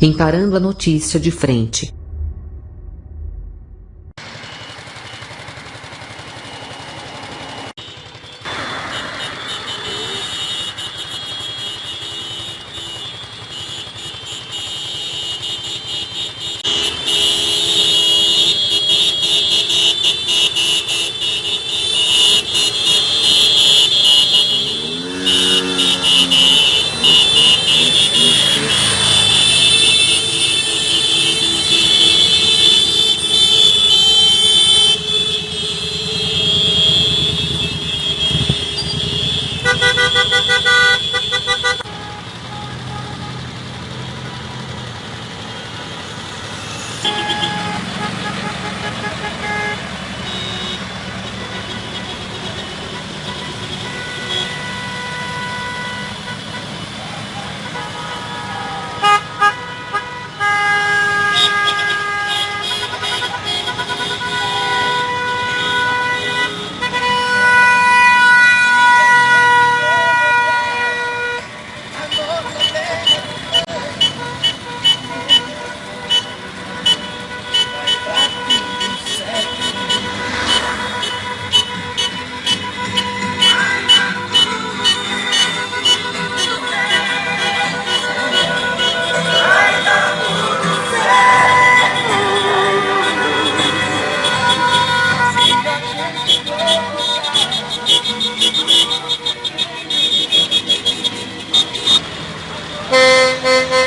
encarando a notícia de frente.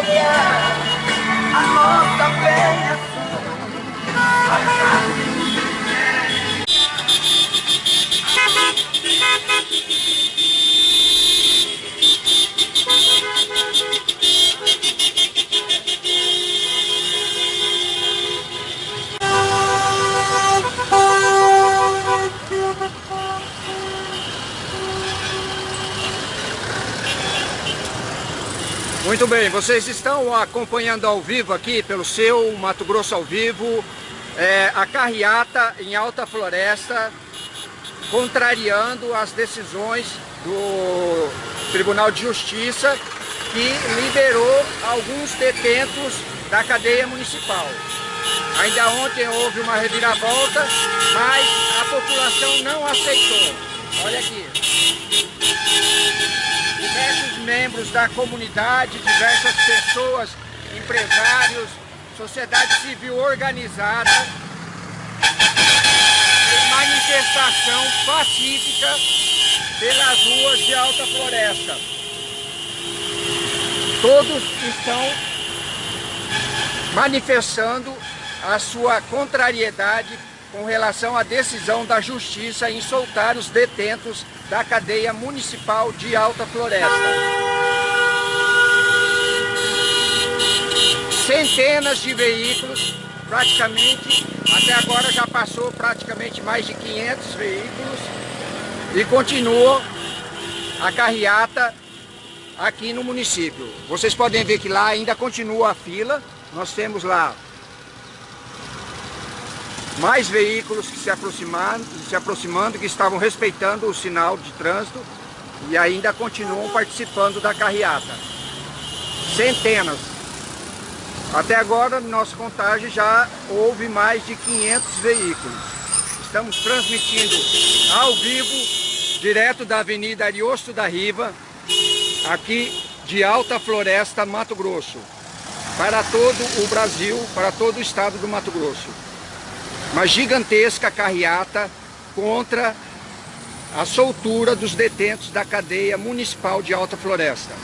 对呀 Muito bem, vocês estão acompanhando ao vivo aqui pelo seu Mato Grosso ao vivo é, a carreata em Alta Floresta contrariando as decisões do Tribunal de Justiça que liberou alguns detentos da cadeia municipal. Ainda ontem houve uma reviravolta, mas a população não aceitou. Olha aqui diversos membros da comunidade, diversas pessoas, empresários, sociedade civil organizada, em manifestação pacífica pelas ruas de Alta Floresta. Todos estão manifestando a sua contrariedade com relação à decisão da Justiça em soltar os detentos da cadeia municipal de Alta Floresta. Centenas de veículos, praticamente, até agora já passou praticamente mais de 500 veículos e continua a carreata aqui no município. Vocês podem ver que lá ainda continua a fila, nós temos lá mais veículos que se aproximando, se aproximando, que estavam respeitando o sinal de trânsito e ainda continuam participando da carreata. Centenas. Até agora, nossa contagem já houve mais de 500 veículos. Estamos transmitindo ao vivo, direto da Avenida Ariosto da Riva, aqui de Alta Floresta, Mato Grosso, para todo o Brasil, para todo o estado do Mato Grosso. Uma gigantesca carreata contra a soltura dos detentos da cadeia municipal de Alta Floresta.